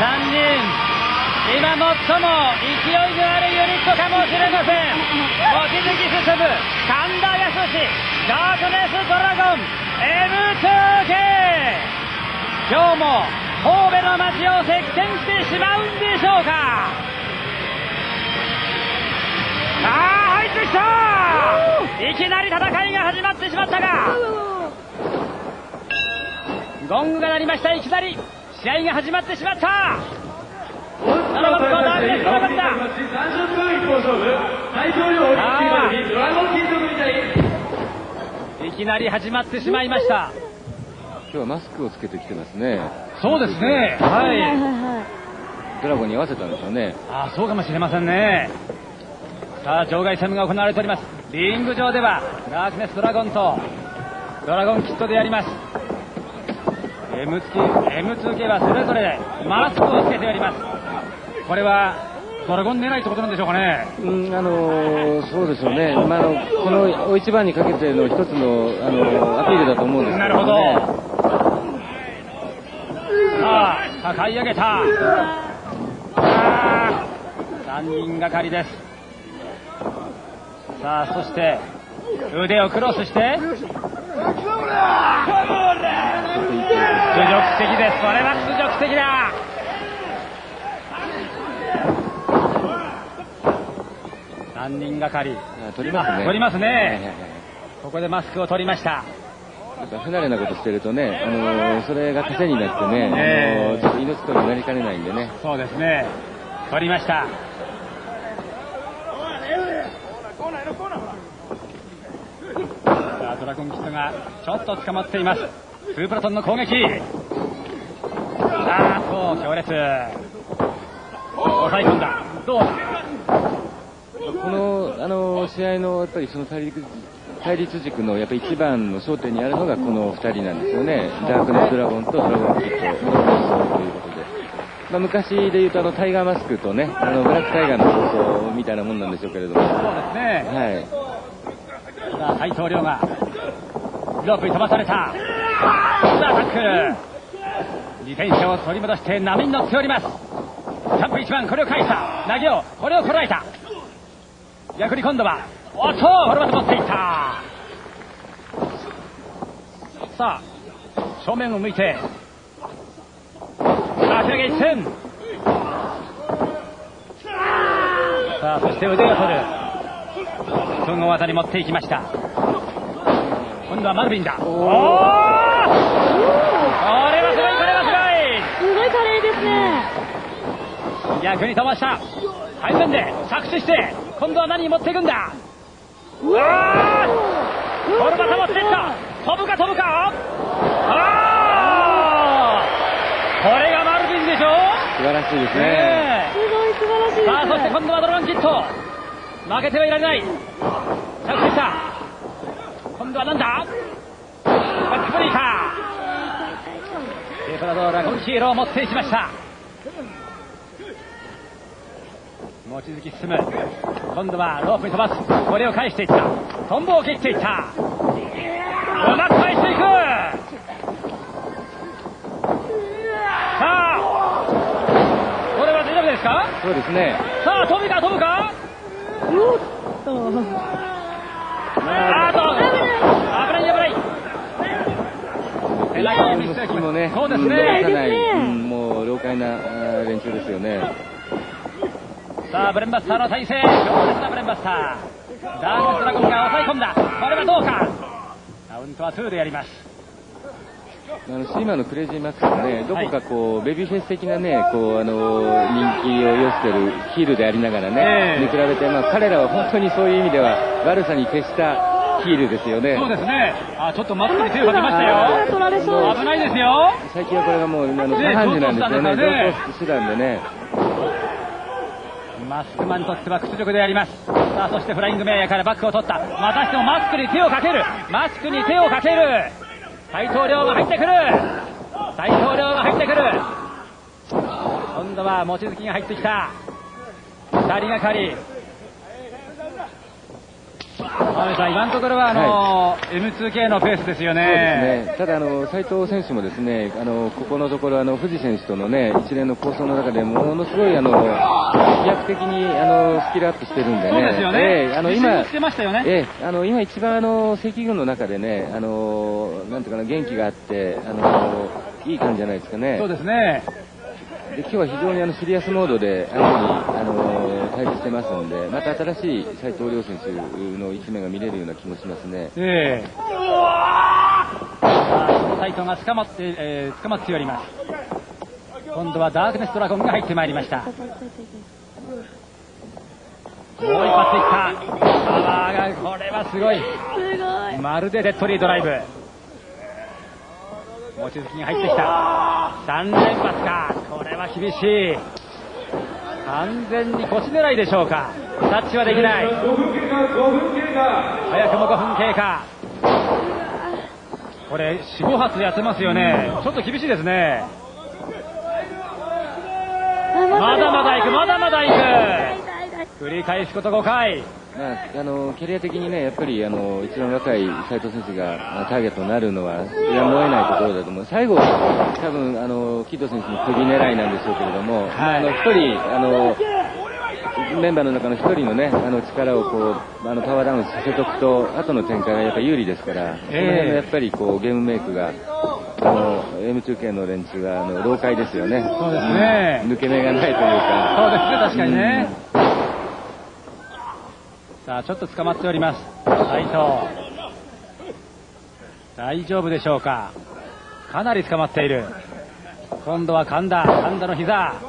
3人、今最も勢いのあるユニットかもしれません。望月進、神田康ダークネスドラゴン、M2K! 今日も神戸の街を席巻してしまうんでしょうかさあ入ってきたいきなり戦いが始まってしまったがゴングが鳴りましたいきなり試合が始まってしまった。7番コーナーで繋がった。30分一本勝負大統領オリンピックドラゴン金属みたいいきなり始まってしまいました今日はマスクをつけてきてますねそうですねはいドラゴンに合わせたんでしょうねあそうかもしれませんねさあ場外戦が行われておりますリング上ではダークネスドラゴンとドラゴンキットでやります M2K はそれぞれマスクをつけております。これはドラゴン狙いってことなんでしょうかね。うんあのーそうでしょうね、まあ、あのこの大一番にかけての一つの、あのアピールだと思うんですけなるほど。どねさあ抱え上げた。さあ3人がかりです。さあそして腕をクロスして的です。これは侮辱的だ。3人がかりあ取りますね。取りますね。はいはいはいここでマスクを取りました。やっぱ不慣れなことしてるとね、あのーそれが糧になってね、ええ。あのーちょっと命取りになりかねないんでね。そうですね。取りましたさあドラゴンキットがちょっと捕まっていますスープラトンの攻撃ああそう強烈抑え込んだどうだ？この、あのー試合のやっぱりその対立対立軸のやっぱり一番の焦点にあるのがこの2人なんですよね。ダークネスドラゴンとドラゴンキットの放送ということで。まあ、昔で言うとあのタイガーマスクとね、あのブラックタイガーの放送みたいなもんなんでしょうけれども。そうですねはい。さあ斉藤ロープに飛ばされた。さあタックル。自転車を取り戻して波に乗っております。キャンプ1番これを返した。投げをこれをこらえた。逆に今度はおっとこれまた持っていった。さあ正面を向いて。さあ広げ一戦。さあそして腕を取る。総合技に持っていきました。今度はマルビンだ。おおこれはすごいこれはすごい。華麗ですね。すごい逆に飛ばした。背面で着地して今度は何に持っていくんだ。うわー。これまた持っていった。飛ぶか飛ぶか。あー。これがマルビンでしょ。素晴らしいですね。すごい素晴らしいです。さあそして今度はドラゴンキット負けてはいられない。着地した今度はなんだ？バックブリーカー。エプラドーラゴンヒーローを持っていきました。望月進む。今度はロープに飛ばす。これを返していった。トンボを切っていった。うまく返していく。さあこれは大丈夫ですか？そうですね。さあ飛ぶか飛ぶか？おっと。あーっと危ない危ないペナルティーミス息もね、そうですねさない、うんもう老快な連中ですよね。さあブレンバスターの体勢強烈なブレンバスターダークドラゴンが抑え込んだこれはどうかカウントは2でやりますあのシーマのクレイジーマックスもね、どこかこう、ベビーフェイス的なね、こう、あの、人気を寄せてるヒールでありながらね、ええに比べて、まあ彼らは本当にそういう意味では悪さに徹したヒールですよね。そうですね。あちょっとマスクに手をかけましたあよー取られそう。危ないですよ。最近はこれがもう、あの、ね下半身なんですよね。同等手段でね。マスクマンにとっては屈辱であります。さあそしてフライングメアからバックを取った。またしてもマスクに手をかける。マスクに手をかける。斉藤亮が入ってくる。斉藤亮が入ってくる。今度は望月が入ってきた。2人がかり今のところはあの、M2K のペースですよね。ね。ただ、あの、斉藤選手もですね、あの、ここのところ、あの、藤選手とのね、一連の構想の中でものすごい、あの、飛躍的に、あの、スキルアップしてるんでね。そうですよね。ええあの、今、してましたよね。ええ、あの、今一番あの、赤軍の中でね、あの、なんていうかな、元気があって、あの、いい感じじゃないですかね。そうですね。で今日は非常にあのシリアスモードで相手にあの対峙してますので、また新しい斉藤亮選手の一面が見れるような気もしますね。ええさあ、その斉藤が捕まって、えー捕まっております。今度はダークネスドラゴンが入ってまいりました。もう一発いった。パワーが、これはすごい。すごい。まるでデッドリードライブ。望月に入ってきた。3連発か。これは厳しい。完全に腰狙いでしょうか。タッチはできない。5分経過、5分経過。早くも5分経過。これ、4、5発やってますよね。ちょっと厳しいですね。まだまだ行く、まだまだ行く。繰り返すこと5回。まあ、あのキャリア的にね、やっぱりあの一番若い斉藤選手がまあターゲットになるのは、やむを得ないところだと思う。最後、多分あのキッド選手の首狙いなんでしょうけれども、はいあの一人あのメンバーの中の一人のね、あの力をこうあのパワーダウンさせとくと、後の展開がやっぱ有利ですから、その辺のやっぱりこうゲームメイクが。あの M2K の連中はあの老快ですよね。そうですね抜け目がないというか。そうですね、確かにね。さあ、ちょっと捕まっております。斉藤。大丈夫でしょうか？かなり捕まっている。今度は神田、神田の膝。さ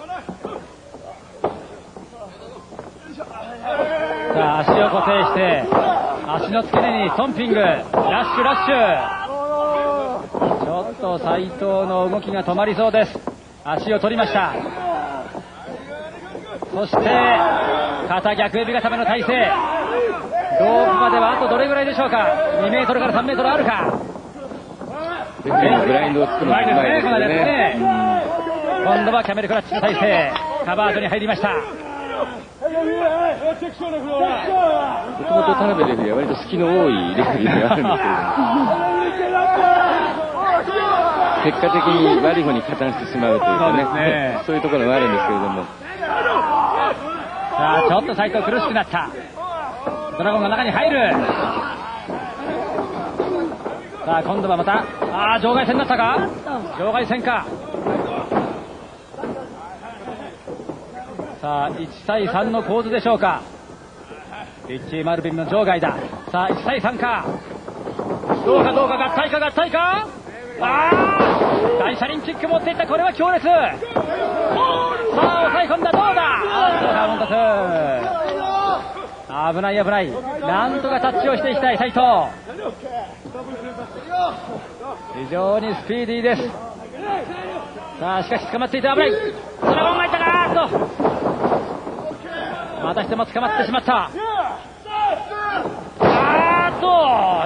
あ、足を固定して、足の付け根にトンピング、ラッシュラッシュ。ちょっと斉藤の動きが止まりそうです。足を取りました。そして、肩逆指固めの体勢。ロープまではあとどれぐらいでしょうか？2メートルから3メートルあるか？レフェリーのブラインドを作るのがうまいですようまいですねね。今度はキャメルクラッチの体勢。カバードに入りました。もともと田辺レフェリーは割と隙の多いレフェリーではあるんですけれども、結果的に悪い方に加担してしまうというかね、そうねそういうところがあるんですけれども、さあ、ちょっと斉藤苦しくなった。ドラゴンが中に入る。さあ、今度はまた、ああ、場外戦になったか？場外戦か。さあ、1対3の構図でしょうか。リッチー・マルビンの場外だ。さあ、1対3か。どうかどうか、合体か合体か？ああ大車輪キック持っていった、これは強烈。さあ、抑え込んだ、どうだ？あーっと、カウント2。危ない危ない。なんとかタッチをしていきたい、斉藤。非常にスピーディーです。さあ、しかし捕まっていて危ない。ドラゴンがいたかーと。またしても捕まってしまった。あーっと、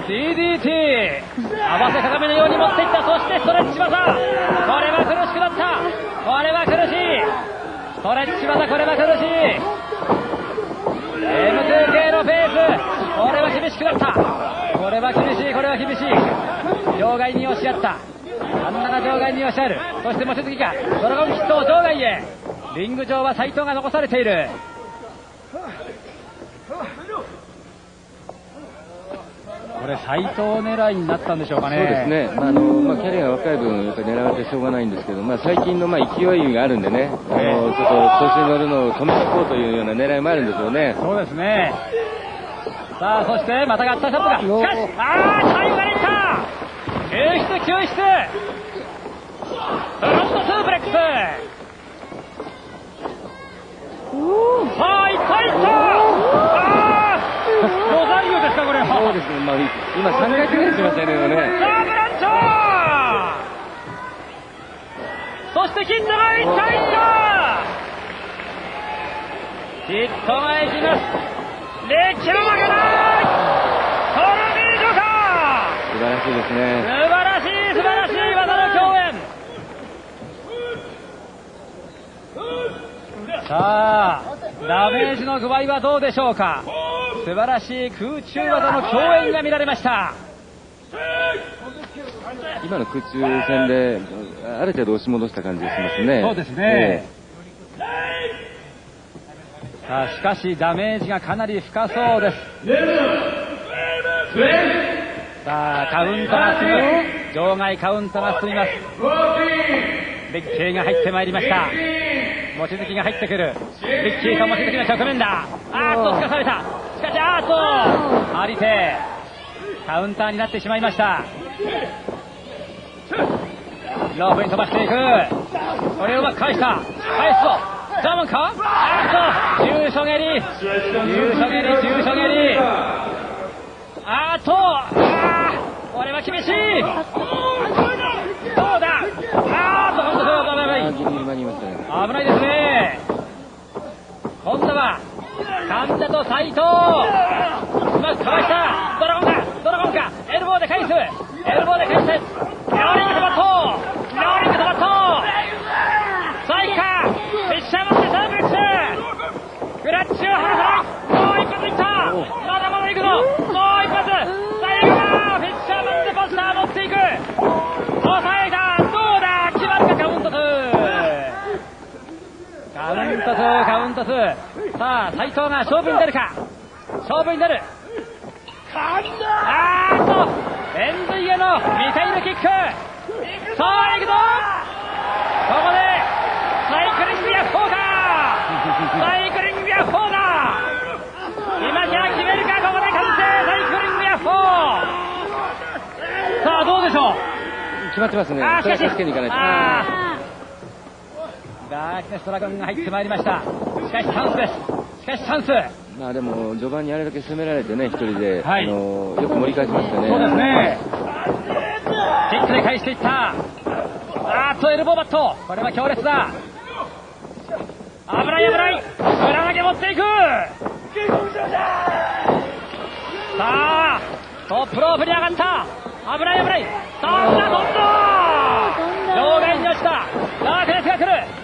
DDT。合わせ鏡のように持っていった。そしてストレッチ技。これは苦しくなった。これは苦しい。ストレッチ技、これは苦しい。M2K のペース。これは厳しくなった。これは厳しい、これは厳しい。場外に押し合った。真ん中場外に押し合う。そして望月がドラゴンヒットを場外へ。リング上は斉藤が残されている。これ斉藤狙いになったんでしょうかね。そうですね、まああのまあ、キャリアが若い分、やっぱり狙われてしょうがないんですけど、まあ、最近のまあ勢いがあるんでね、あのちょっと調子に乗るのを止めておこうというような狙いもあるんですよね。そうですね。さあ、そして、また合体ショットが。しかし、あー、最後が出た。救出、救出。フロントスープレックス。さあ、いったいった。あーロザリオですか、これは。そうですね、まあ、今3回くらいしましたよね、さあ、ブランチョー。そして、キッドがいったいった。キッドがいきます。歴史の負けないトルミージョか素晴らしいです素ね。晴らしい、素晴らしい技の共演さあ、ダメージの具合はどうでしょうか？素晴らしい空中技の共演が見られました。今の空中戦で、ある程度押し戻した感じがしますね。そうですね。さあ、しかしダメージがかなり深そうです。さあ、カウントが進む。場外カウントが進みます。ビッキーが入ってまいりました。望月が入ってくる。ビッキーと望月の直面だ。あーっと、つかされた。しかし、あーっと、ありて、カウンターになってしまいました。ロープに飛ばしていく。これをうまく返した。返すぞ。ザーマンか？あっと、重所蹴り。重所蹴り、重所蹴り。あっと、あこれは厳しい。どうだ？あーっと、本当だ、危ない。危ないですね。今度は、神田と斎藤。うまくかわした。ドラゴンか、ドラゴンか、エルボーで返す。エルボーで返して、ローリングトバット。ローリングトバット。サイカ、フィッシャーマンでサーブ打つ。クラッチを離さない。もう一発いった。まだまだ行くぞ。もう一発。最後だ。フィッシャーマンでポスター持っていく。抑えた。どうだ決まるかカウント2。カウント2、カウント2。さあ、斎藤が勝負に出るか？勝負に出る。あーっと、レンズイへのミサイルキック。さあ、行くぞここで、サイクリングヤッホーかサイクリングヤッホーだ今じゃ決めるか、ここで完成サイクリングヤッホーさあ、どうでしょう？決まってますね。あー、しかし、それは助けに行かないと。あーダークネスドラゴンが入ってまいりました。しかしチャンスです。しかしチャンス。まあでも、序盤にあれだけ攻められてね、一人で、はいあのよく盛り返しましたね。そうですね。キックで返していった。あーっと、エルボーバット。これは強烈だ。危ない危ない。裏投げ持っていく。さあ、トップロープに上がった。危ない危ない。さあ、飛んだ飛んだ場外に落ちた。ダークネスが来る。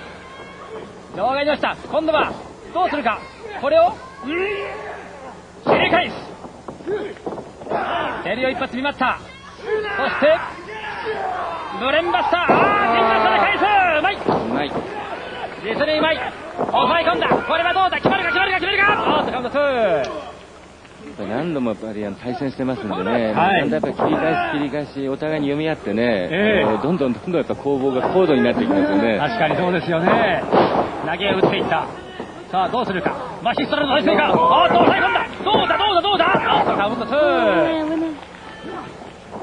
場外に落ちた。今度は、どうするか。これを、切り返す。蹴りを一発見舞った。そして、ブレンバスター。あー、ケンバスターで返すうまいうまい。実にうまい抑え込んだこれはどうだ決まるか決まるか決めるかおーっとカウント2やっぱり何度もやっぱり対戦してますんでね、はい。だんだんやっぱり切り返し切り返し、お互いに読み合ってね、ええ。あのどんどんどんどんやっぱ攻防が高度になっていきますよね。確かにそうですよね。投げを打っていった。さあどうするか。マシストラの対戦か。おーっと抑え込んだ。どうだどうだどうだ。おっとカウント危ない2危ない。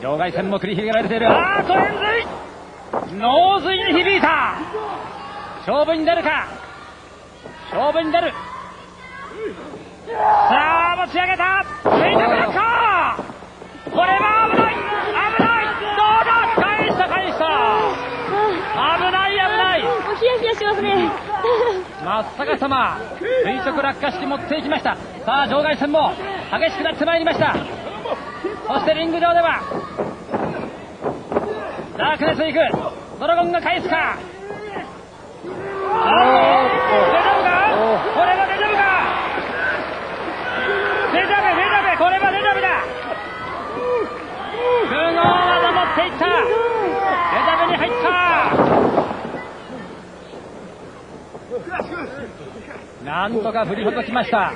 場外戦も繰り広げられている。あーっと円髄脳髄に響いた。勝負に出るか。勝負に出るさあ持ち上げた。これは危ない。危ない。どうだ？返した返した。危ない危ない。もうヒヤヒヤしますね。真っ逆さま垂直落下式持っていきましたさあ場外戦も激しくなってまいりましたそしてリング上ではダークネス行くドラゴンが返すかあー大丈夫かこれは大丈夫かデジャブデジャブこれはデジャブだ。不合技持っていった。デジャブに入った。なんとか振りほどきました。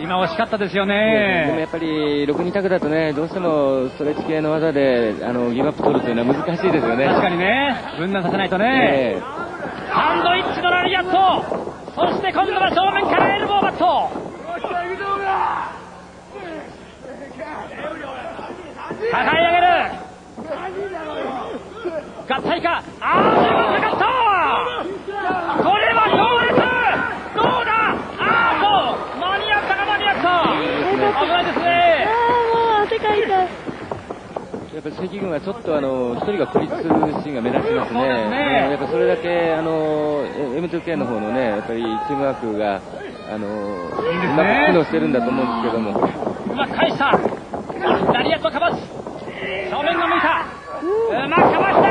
今惜しかったですよでもねやっぱり6人択だとね、どうしてもストレッチ系の技であのギブアップ取るというのは難しいですよね。確かにね。分断させないとね、ええ。サンドイッチのラリアット。そして今度は正面からエルボーバット抱え上げる。合体か。あー最後かかったこれは強烈。どうだ。あーっと間に合った。か間に合った。危ないですねああ、もう汗かいた。やっぱり関軍はちょっとあの一人が孤立するシーンが目立ちますね。ねうんやっぱそれだけあの M2K の方のね、やっぱりチームワークがあのうまく機能してるんだと思う。んですけども。うまく返したラリアットかわす。正面が向いた。うまくかわして。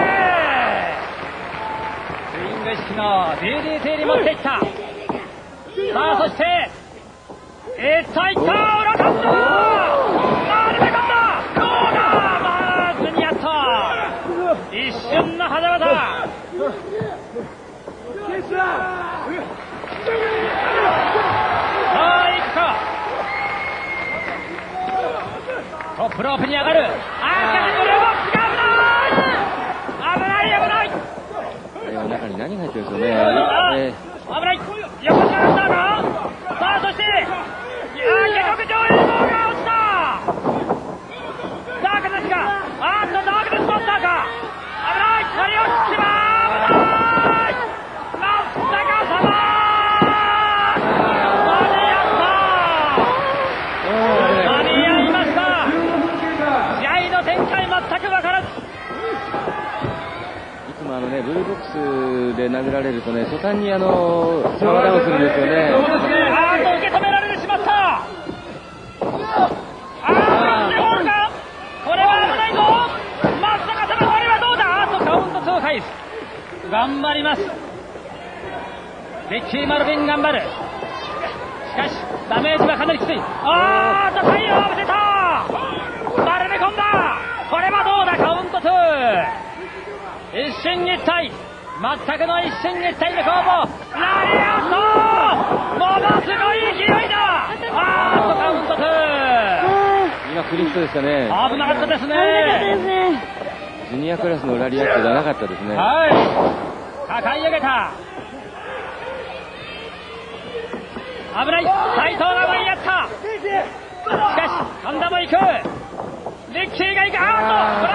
スイング式の DDT に持っていった。さあそしていったいった裏か今度あー出てこんだどうだまあズニアット一瞬の狭間さあ行くかトップロープに上がるあーしかしブルーボックスが危ない危ない危ないあれは中に何が入ってるんでしょうね。あえ危ない横からランナーがさあそしていやー下克上映像が落ちたダークですかあーっとダークでスポッターか危ない乗り落ちてまー危ない真っ逆さま間に合った間に合いました試合の展開全く分からずいつもあのね、ブルーボックスで殴られるとね、途端にあの、サマーダウンするんですよね。頑張ります。リッキー・マルビン頑張る。しかしダメージはかなりきつい。あーと太陽を浴びせた丸め込んだこれはどうだカウント2一進一退全くの一進一退の攻防。ラリアットものすごい勢いだ。あーっとカウント2今クリストでしたね。危なかったですね。ね。ジュニアクラスのラリアットじゃなかったですね。はい。抱え上げた。危ない。斉藤が前にやった。しかし神田も行く。リッキーが行く。あ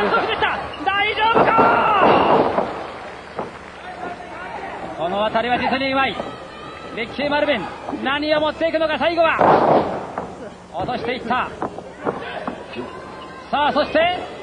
ーっとフランスでした。大丈夫か？渡辺りは実にうまい。レッキー・マルビン何を持っていくのか最後は。落としていった。さあそして